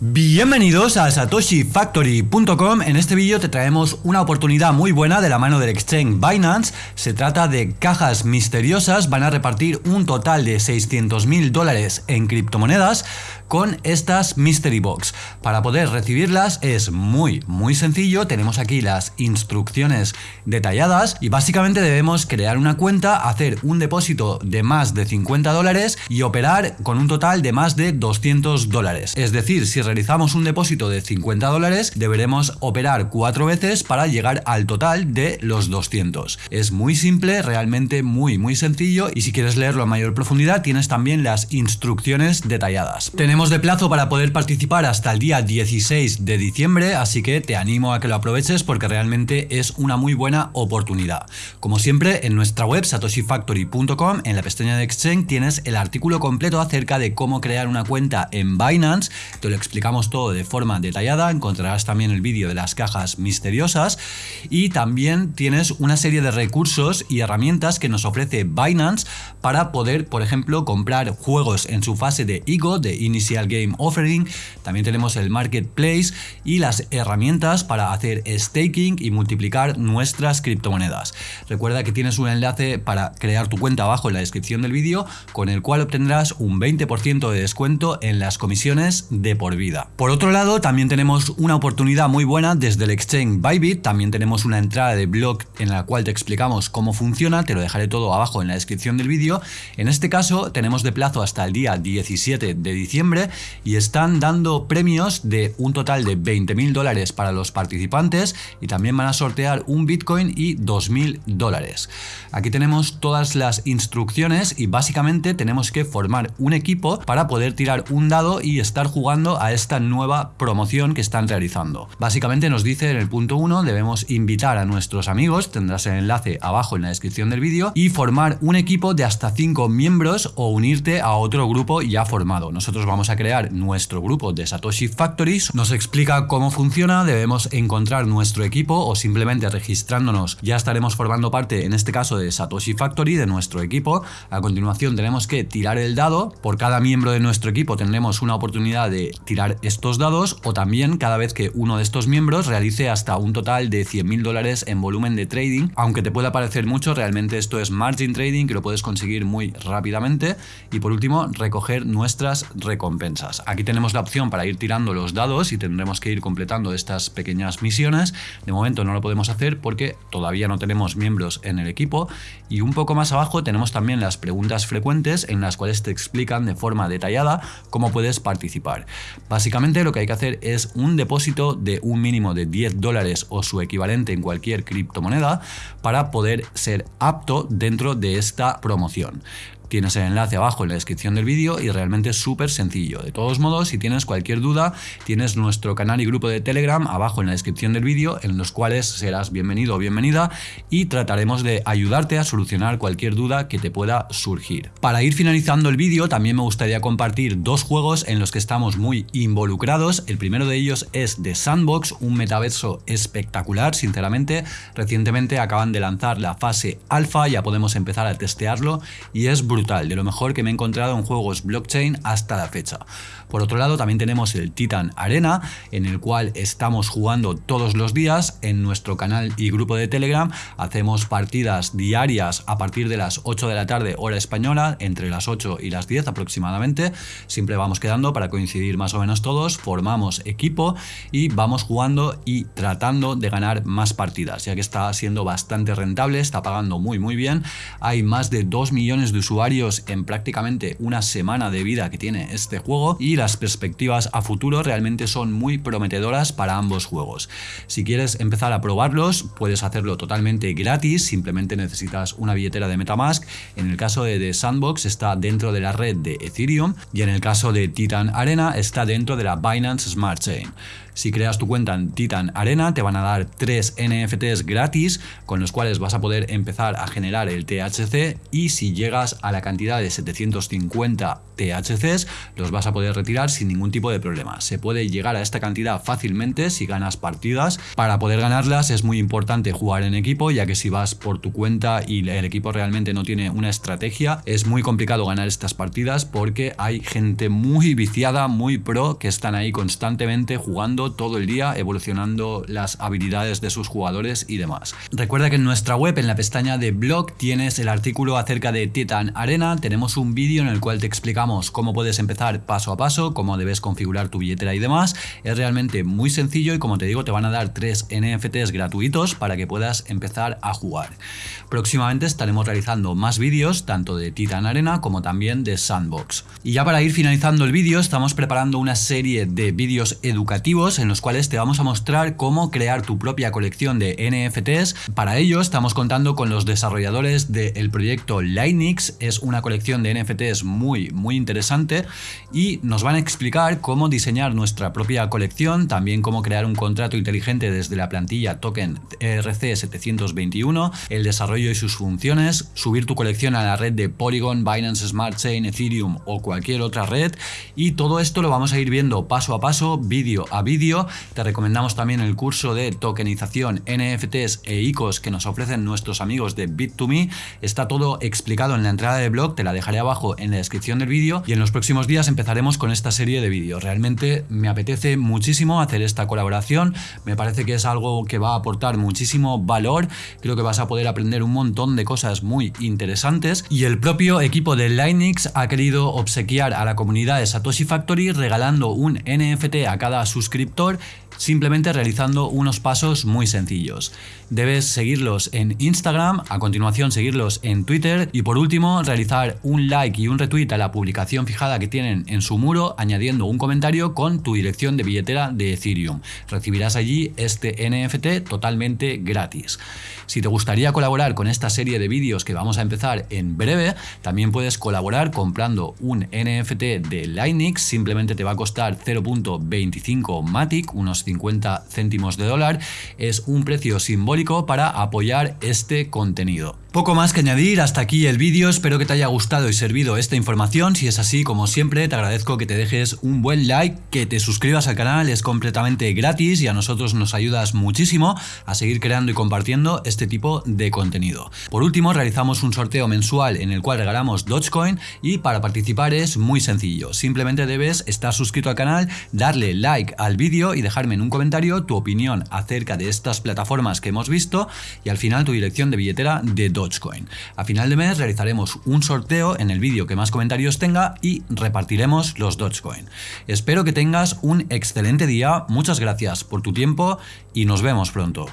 Bienvenidos a satoshifactory.com En este vídeo te traemos una oportunidad muy buena de la mano del exchange Binance Se trata de cajas misteriosas, van a repartir un total de 600 mil dólares en criptomonedas con estas Mystery Box. Para poder recibirlas es muy muy sencillo, tenemos aquí las instrucciones detalladas y básicamente debemos crear una cuenta, hacer un depósito de más de 50 dólares y operar con un total de más de 200 dólares. Es decir, si realizamos un depósito de 50 dólares, deberemos operar cuatro veces para llegar al total de los 200. Es muy simple, realmente muy muy sencillo y si quieres leerlo a mayor profundidad tienes también las instrucciones detalladas. Tenemos de plazo para poder participar hasta el día 16 de diciembre, así que te animo a que lo aproveches porque realmente es una muy buena oportunidad. Como siempre, en nuestra web satoshifactory.com, en la pestaña de Exchange, tienes el artículo completo acerca de cómo crear una cuenta en Binance. Te lo explicamos todo de forma detallada, encontrarás también el vídeo de las cajas misteriosas y también tienes una serie de recursos y herramientas que nos ofrece Binance para poder, por ejemplo, comprar juegos en su fase de IGO, de Initial Game Offering, también tenemos el Marketplace y las herramientas para hacer staking y multiplicar nuestras criptomonedas. Recuerda que tienes un enlace para crear tu cuenta abajo en la descripción del vídeo con el cual obtendrás un 20% de descuento en las comisiones de por vida. Por otro lado, también tenemos una oportunidad muy buena desde el exchange Bybit, también tenemos una entrada de blog en la cual te explicamos cómo funciona, te lo dejaré todo abajo en la descripción del vídeo. En este caso tenemos de plazo hasta el día 17 de diciembre y están dando premios de un total de 20 mil dólares para los participantes y también van a sortear un Bitcoin y 2 mil dólares. Aquí tenemos todas las instrucciones y básicamente tenemos que formar un equipo para poder tirar un dado y estar jugando a esta nueva promoción que están realizando. Básicamente nos dice en el punto 1 debemos invitar a nuestros amigos, tendrás el enlace abajo en la descripción del vídeo y formar un equipo de hasta 5 miembros o unirte a otro grupo ya formado. Nosotros vamos a crear nuestro grupo de Satoshi Factories, nos explica cómo funciona, debemos encontrar nuestro equipo o simplemente registrándonos ya estaremos formando parte en este caso de Satoshi Factory, de nuestro equipo. A continuación tenemos que tirar el dado, por cada miembro de nuestro equipo tendremos una oportunidad de tirar estos dados o también cada vez que uno de estos miembros realice hasta un total de 100.000 dólares en volumen de trading, aunque te pueda parecer mucho, realmente esto es margin trading que lo puedes conseguir muy rápidamente y por último recoger nuestras recompensas Aquí tenemos la opción para ir tirando los dados y tendremos que ir completando estas pequeñas misiones. De momento no lo podemos hacer porque todavía no tenemos miembros en el equipo. Y un poco más abajo tenemos también las preguntas frecuentes en las cuales te explican de forma detallada cómo puedes participar. Básicamente lo que hay que hacer es un depósito de un mínimo de 10 dólares o su equivalente en cualquier criptomoneda para poder ser apto dentro de esta promoción. Tienes el enlace abajo en la descripción del vídeo y realmente es súper sencillo. De todos modos, si tienes cualquier duda, tienes nuestro canal y grupo de Telegram abajo en la descripción del vídeo, en los cuales serás bienvenido o bienvenida y trataremos de ayudarte a solucionar cualquier duda que te pueda surgir. Para ir finalizando el vídeo, también me gustaría compartir dos juegos en los que estamos muy involucrados. El primero de ellos es The Sandbox, un metaverso espectacular, sinceramente. Recientemente acaban de lanzar la fase alfa, ya podemos empezar a testearlo y es brutal de lo mejor que me he encontrado en juegos blockchain hasta la fecha. Por otro lado, también tenemos el Titan Arena, en el cual estamos jugando todos los días en nuestro canal y grupo de Telegram. Hacemos partidas diarias a partir de las 8 de la tarde, hora española, entre las 8 y las 10 aproximadamente. Siempre vamos quedando para coincidir más o menos todos, formamos equipo y vamos jugando y tratando de ganar más partidas, ya que está siendo bastante rentable, está pagando muy muy bien. Hay más de 2 millones de usuarios en prácticamente una semana de vida que tiene este juego y las perspectivas a futuro realmente son muy prometedoras para ambos juegos. Si quieres empezar a probarlos, puedes hacerlo totalmente gratis, simplemente necesitas una billetera de Metamask. En el caso de The Sandbox está dentro de la red de Ethereum y en el caso de Titan Arena está dentro de la Binance Smart Chain. Si creas tu cuenta en Titan Arena te van a dar 3 NFTs gratis con los cuales vas a poder empezar a generar el THC y si llegas a la cantidad de 750 THCs los vas a poder retirar sin ningún tipo de problema. Se puede llegar a esta cantidad fácilmente si ganas partidas. Para poder ganarlas es muy importante jugar en equipo ya que si vas por tu cuenta y el equipo realmente no tiene una estrategia es muy complicado ganar estas partidas porque hay gente muy viciada, muy pro que están ahí constantemente jugando todo el día evolucionando las habilidades de sus jugadores y demás. Recuerda que en nuestra web en la pestaña de blog tienes el artículo acerca de Titan Arena, tenemos un vídeo en el cual te explicamos cómo puedes empezar paso a paso, cómo debes configurar tu billetera y demás. Es realmente muy sencillo y como te digo te van a dar tres NFTs gratuitos para que puedas empezar a jugar. Próximamente estaremos realizando más vídeos tanto de Titan Arena como también de Sandbox. Y ya para ir finalizando el vídeo estamos preparando una serie de vídeos educativos en los cuales te vamos a mostrar cómo crear tu propia colección de NFTs. Para ello estamos contando con los desarrolladores del proyecto Linux, es una colección de NFTs muy muy interesante y nos van a explicar cómo diseñar nuestra propia colección, también cómo crear un contrato inteligente desde la plantilla token RC721, el desarrollo y sus funciones, subir tu colección a la red de Polygon, Binance Smart Chain, Ethereum o cualquier otra red y todo esto lo vamos a ir viendo paso a paso, vídeo a vídeo. Te recomendamos también el curso de tokenización, NFTs e ICOs que nos ofrecen nuestros amigos de Bit2Me. Está todo explicado en la entrada de blog, te la dejaré abajo en la descripción del vídeo y en los próximos días empezaremos con esta serie de vídeos. Realmente me apetece muchísimo hacer esta colaboración, me parece que es algo que va a aportar muchísimo valor, creo que vas a poder aprender un montón de cosas muy interesantes y el propio equipo de Linux ha querido obsequiar a la comunidad de Satoshi Factory regalando un NFT a cada suscriptor simplemente realizando unos pasos muy sencillos. Debes seguirlos en Instagram, a continuación seguirlos en Twitter y por último realizar un like y un retweet a la publicación fijada que tienen en su muro añadiendo un comentario con tu dirección de billetera de Ethereum. Recibirás allí este NFT totalmente gratis. Si te gustaría colaborar con esta serie de vídeos que vamos a empezar en breve, también puedes colaborar comprando un NFT de Linux, simplemente te va a costar 0.25 Unos 50 céntimos de dólar, es un precio simbólico para apoyar este contenido. Poco más que añadir, hasta aquí el vídeo, espero que te haya gustado y servido esta información, si es así como siempre te agradezco que te dejes un buen like, que te suscribas al canal, es completamente gratis y a nosotros nos ayudas muchísimo a seguir creando y compartiendo este tipo de contenido. Por último realizamos un sorteo mensual en el cual regalamos Dogecoin y para participar es muy sencillo, simplemente debes estar suscrito al canal, darle like al vídeo y dejarme en un comentario tu opinión acerca de estas plataformas que hemos visto y al final tu dirección de billetera de Dogecoin. A final de mes realizaremos un sorteo en el vídeo que más comentarios tenga y repartiremos los Dogecoin. Espero que tengas un excelente día, muchas gracias por tu tiempo y nos vemos pronto.